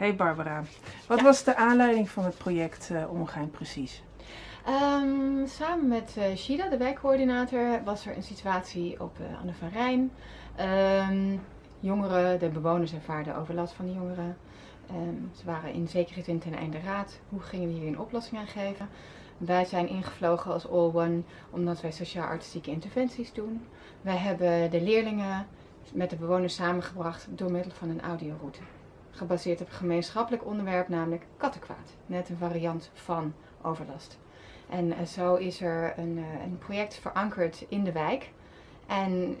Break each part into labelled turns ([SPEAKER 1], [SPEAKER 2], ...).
[SPEAKER 1] Hey Barbara, wat was de aanleiding van het project uh, Ongein precies?
[SPEAKER 2] Um, samen met uh, Sheila, de wijkcoördinator, was er een situatie op uh, Anne van Rijn. Um, jongeren, de bewoners ervaarden overlast van de jongeren. Um, ze waren in zekere zin ten einde raad. Hoe gingen we hier een oplossing aan geven? Wij zijn ingevlogen als All One omdat wij sociaal-artistieke interventies doen. Wij hebben de leerlingen met de bewoners samengebracht door middel van een audioroute. Gebaseerd op een gemeenschappelijk onderwerp, namelijk kattenkwaad. Net een variant van overlast. En uh, zo is er een, uh, een, project verankerd in de wijk. En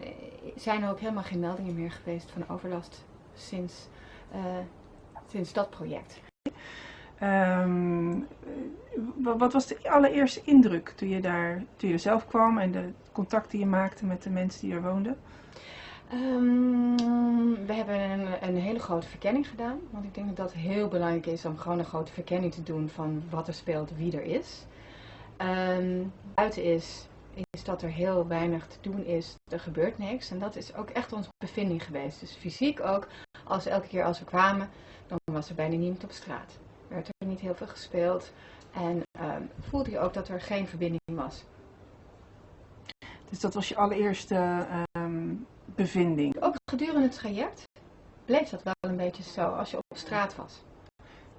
[SPEAKER 2] zijn er ook helemaal geen meldingen meer geweest van overlast sinds, sinds dat project.
[SPEAKER 1] Um, wat was de allereerste indruk toen je daar toen je zelf kwam en de contact die je maakte met de mensen die er woonden?
[SPEAKER 2] Um, we hebben een, een, hele grote verkenning gedaan. Want ik denk dat dat heel belangrijk is om gewoon een grote verkenning te doen van wat er speelt, wie er is. Um, buiten is, is dat er heel weinig te doen is. Er gebeurt niks. En dat is ook echt onze bevinding geweest. Dus fysiek ook, als elke keer als we kwamen, dan was er bijna niemand op straat. Er werd er niet heel veel gespeeld. En um, voelde je ook dat er geen verbinding was.
[SPEAKER 1] Dus dat was je allereerste um, bevinding?
[SPEAKER 2] Ook gedurende het traject bleef dat wel een beetje zo, als je op straat was.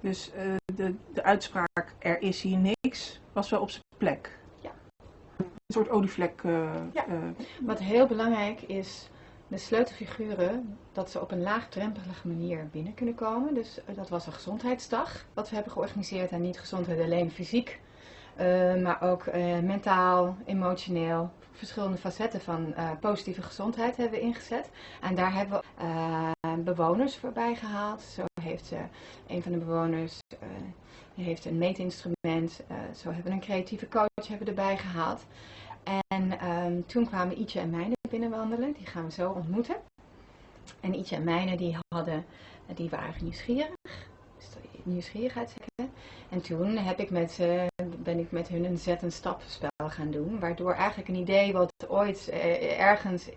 [SPEAKER 1] Dus uh, de, de uitspraak, er is hier niks, was wel op zijn plek?
[SPEAKER 2] Ja.
[SPEAKER 1] Een soort olievlek? Uh,
[SPEAKER 2] ja. Uh, Wat heel belangrijk is, de sleutelfiguren, dat ze op een laagdrempelige manier binnen kunnen komen. Dus dat was een gezondheidsdag, wat we hebben georganiseerd. En niet gezondheid alleen fysiek, maar ook mentaal, emotioneel, verschillende facetten van uh, positieve gezondheid hebben we ingezet. En daar hebben we uh, bewoners voorbij gehaald. Zo heeft uh, een van de bewoners heeft een meetinstrument. zo hebben we een creatieve coach hebben erbij gehaald. En um, toen kwamen Ietje en Mijne binnenwandelen. Die gaan we zo ontmoeten. En Ietje en Mijne die hadden, die waren nieuwsgierig. Nieuwsgierigheidschecken. En toen heb ik met, uh, ben ik met hun een zet- en stapspel gaan doen. Waardoor eigenlijk een idee wat ooit uh, ergens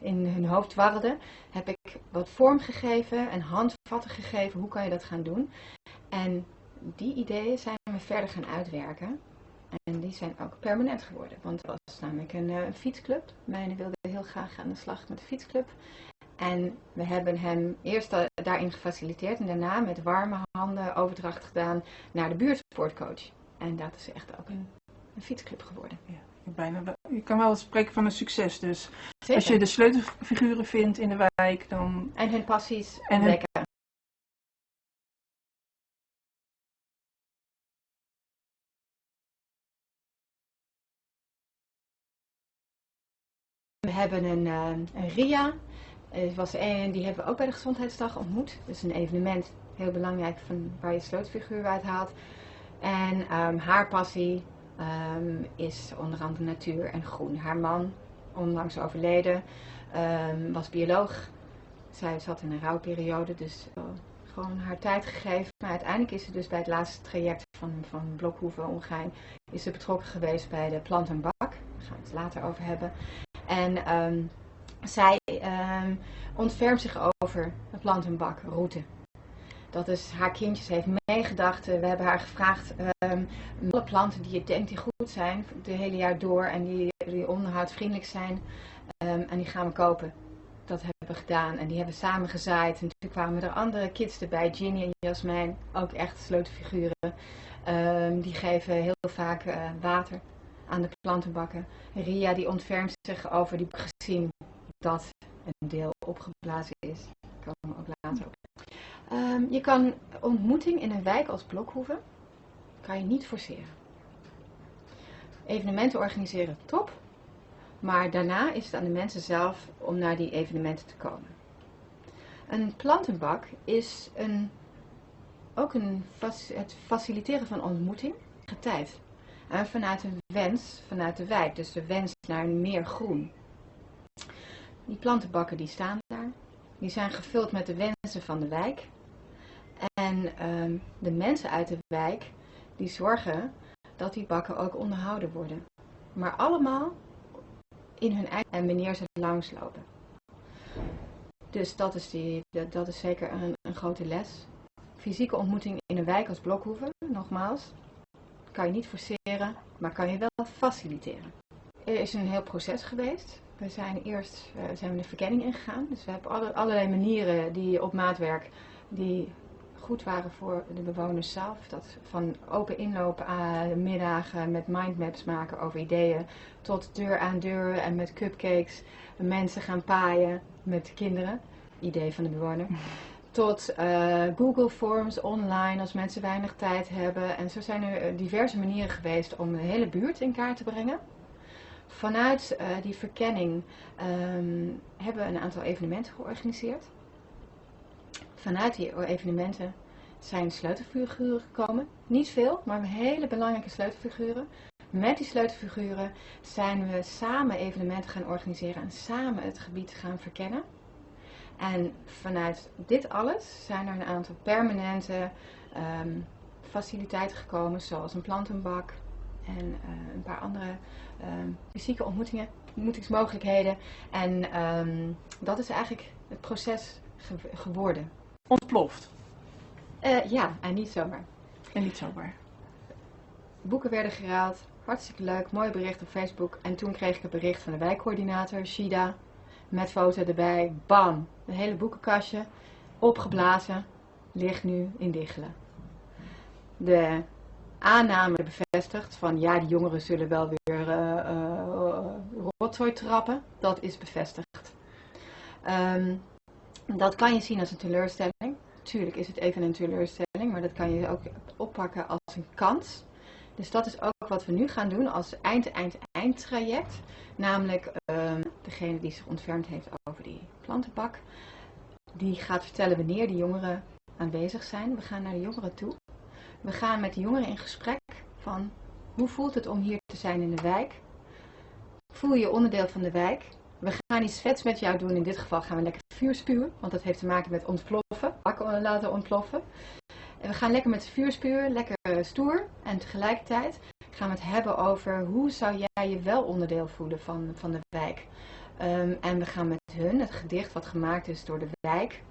[SPEAKER 2] in hun hoofd warrelde, heb ik wat vorm gegeven en handvatten gegeven. Hoe kan je dat gaan doen? En die ideeën zijn we verder gaan uitwerken. En die zijn ook permanent geworden. Want het was namelijk een, een fietsclub. Mijne wilde heel graag aan de slag met de fietsclub. En we hebben hem eerst daarin gefaciliteerd en daarna met warme handen overdracht gedaan naar de buurtsportcoach. En dat is echt ook een, een fietsclub geworden.
[SPEAKER 1] Ja, bijna, je kan wel spreken van een succes. Dus Zeker. als je de sleutelfiguren vindt in de wijk, dan...
[SPEAKER 2] En hun passies en. Hun... We hebben een, een RIA, was een, die hebben we ook bij de Gezondheidsdag ontmoet. Dus een evenement, heel belangrijk, van waar je sleutelfiguur uit haalt. En um, haar passie um, is onder andere natuur en groen. Haar man, onlangs overleden, um, was bioloog. Zij zat in een rouwperiode, dus uh, gewoon haar tijd gegeven. Maar uiteindelijk is ze dus bij het laatste traject van, van Blokhoeven Ongein is ze betrokken geweest bij de plant en bak. Daar gaan we het later over hebben. En zij um, ontfermt zich over de plantenbakroute. Dat is haar kindjes heeft meegedacht. We hebben haar gevraagd um, alle planten die je denkt die goed zijn, het hele jaar door en die, die onderhoudsvriendelijk zijn, um, en die gaan we kopen. Dat hebben we gedaan en die hebben we samen gezaaid. En toen kwamen er andere kids erbij, Ginny en Jasmijn, ook echt sleutelfiguren. Die geven heel vaak uh, water aan de plantenbakken. Ria die ontfermt zich over die gezien dat een deel opgeblazen is. We ook later op. Um, je kan ontmoeting in een wijk als Blokhoeven kan je niet forceren. Evenementen organiseren top, maar daarna is het aan de mensen zelf om naar die evenementen te komen. Een plantenbak is een, ook een, het faciliteren van ontmoeting, tijd. En vanuit een wens vanuit de wijk, dus de wens naar meer groen. Die plantenbakken die staan daar. Die zijn gevuld met de wensen van de wijk. En um, de mensen uit de wijk die zorgen dat die bakken ook onderhouden worden. Maar allemaal in hun eigen en wanneer ze langslopen. Dus dat is, die, dat is zeker een, een grote les. fysieke ontmoeting in een wijk als Blokhoeven, nogmaals, kan je niet forceren, maar kan je wel faciliteren. Er is een heel proces geweest. We zijn eerst uh, zijn we de verkenning ingegaan. Dus we hebben alle, allerlei manieren die op maatwerk die goed waren voor de bewoners zelf. Dat van open inlopen aan middagen met mindmaps maken over ideeën, tot deur aan deur en met cupcakes mensen gaan paaien met kinderen. Idee van de bewoner. Tot uh, Google Forms online als mensen weinig tijd hebben. En zo zijn er diverse manieren geweest om de hele buurt in kaart te brengen. Vanuit uh, die verkenning um, hebben we een aantal evenementen georganiseerd. Vanuit die evenementen zijn sleutelfiguren gekomen. Niet veel, maar hele belangrijke sleutelfiguren. Met die sleutelfiguren zijn we samen evenementen gaan organiseren en samen het gebied gaan verkennen. En vanuit dit alles zijn er een aantal permanente um, faciliteiten gekomen, zoals een plantenbak en uh, een paar andere um, fysieke ontmoetingen, ontmoetingsmogelijkheden. En um, dat is eigenlijk het proces ge geworden.
[SPEAKER 1] Ontploft?
[SPEAKER 2] Uh, ja, en niet zomaar.
[SPEAKER 1] En niet zomaar.
[SPEAKER 2] Boeken werden geraald, hartstikke leuk, mooi bericht op Facebook. En toen kreeg ik een bericht van de wijkcoördinator, Shida, met foto erbij. Bam, een hele boekenkastje, opgeblazen, ligt nu in Diggelen. De aanname bevestigd van ja, die jongeren zullen wel weer uh, uh, rotzooi trappen. Dat is bevestigd. Um, dat kan je zien als een teleurstelling. Tuurlijk is het even een teleurstelling, maar dat kan je ook oppakken als een kans. Dus dat is ook wat we nu gaan doen als eind-eind-eind traject. Namelijk um, degene die zich ontfermd heeft over die plantenbak. Die gaat vertellen wanneer de jongeren aanwezig zijn. We gaan naar de jongeren toe. We gaan met de jongeren in gesprek van hoe voelt het om hier te zijn in de wijk? Voel je onderdeel van de wijk? We gaan iets vets met jou doen. In dit geval gaan we lekker vuur spuwen, want dat heeft te maken met ontploffen. Bakken laten ontploffen. En we gaan lekker met vuur spuwen, lekker stoer. En tegelijkertijd gaan we het hebben over hoe zou jij je wel onderdeel voelen van, van de wijk. Um, en we gaan met hun het gedicht wat gemaakt is door de wijk,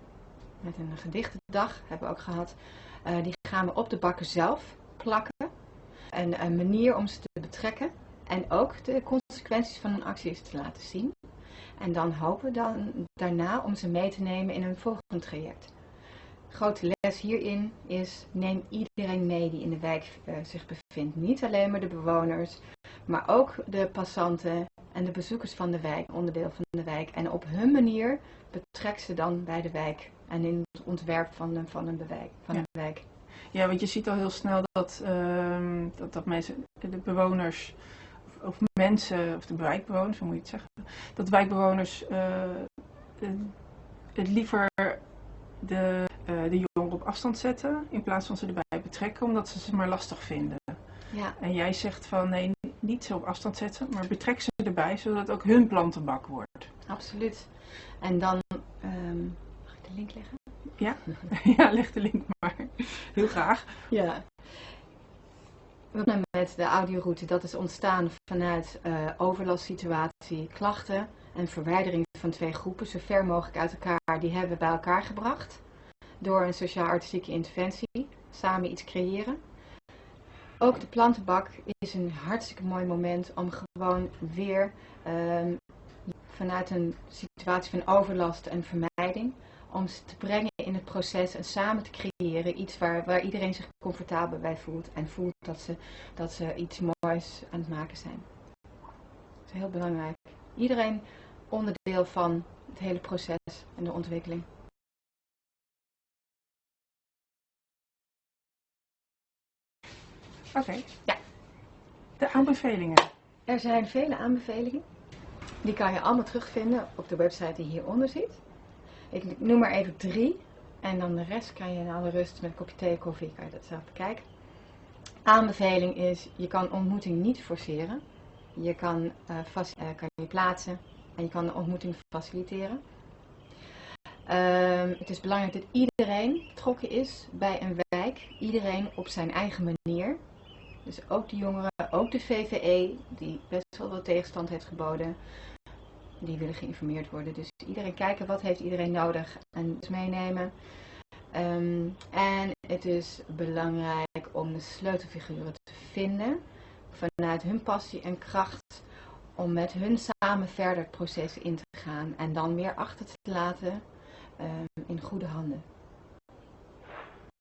[SPEAKER 2] met een gedichtendag hebben we ook gehad, die gaan we op de bakken zelf plakken. En een manier om ze te betrekken en ook de consequenties van hun acties te laten zien. En dan hopen we dan daarna om ze mee te nemen in een volgend traject. Grote les hierin is neem iedereen mee die in de wijk uh, zich bevindt. Niet alleen maar de bewoners, maar ook de passanten en de bezoekers van de wijk, onderdeel van de wijk. En op hun manier betrek ze dan bij de wijk en in het ontwerp van, de, van, een, bewijk, van
[SPEAKER 1] ja.
[SPEAKER 2] een wijk.
[SPEAKER 1] Ja, want je ziet al heel snel dat, uh, dat, dat mensen, de bewoners of mensen, of de wijkbewoners, hoe moet je het zeggen, dat wijkbewoners uh, het liever de, uh, de jongeren op afstand zetten in plaats van ze erbij betrekken, omdat ze ze maar lastig vinden.
[SPEAKER 2] Ja.
[SPEAKER 1] En jij zegt van nee, niet zo op afstand zetten, maar betrek ze erbij, zodat het ook hun plantenbak wordt.
[SPEAKER 2] Absoluut. En dan, um, mag ik de link leggen?
[SPEAKER 1] Ja, ja leg de link maar. Heel graag.
[SPEAKER 2] Ja. Met de audioroute, dat is ontstaan vanuit uh, overlastsituatie, klachten en verwijdering van twee groepen, zo ver mogelijk uit elkaar, die hebben we bij elkaar gebracht. Door een sociaal-artistieke interventie, samen iets creëren. Ook de plantenbak is een hartstikke mooi moment om gewoon weer um, vanuit een situatie van overlast en vermijding, om ze te brengen in het proces en samen te creëren iets waar, waar iedereen zich comfortabel bij voelt en voelt dat ze, dat ze iets moois aan het maken zijn. Dat is heel belangrijk. Iedereen onderdeel van het hele proces en de ontwikkeling.
[SPEAKER 1] Oké. Okay.
[SPEAKER 2] Ja.
[SPEAKER 1] De aanbevelingen.
[SPEAKER 2] Er zijn vele aanbevelingen. Die kan je allemaal terugvinden op de website die hieronder zit. Ik noem maar even drie. En dan de rest kan je in alle rust met een kopje thee, koffie, kan je dat zelf bekijken. Aanbeveling is, je kan ontmoeting niet forceren. Je kan, uh, kan je plaatsen en je kan de ontmoeting faciliteren. Um, het is belangrijk dat iedereen betrokken is bij een wijk. Iedereen op zijn eigen manier. Dus ook de jongeren, ook de VVE, die best wel wat tegenstand heeft geboden. Die willen geïnformeerd worden. Dus iedereen kijken wat heeft iedereen nodig en dus meenemen. Um, en Het is belangrijk om de sleutelfiguren te vinden vanuit hun passie en kracht om met hun samen verder het proces in te gaan en dan weer achter te laten ehm, in goede handen.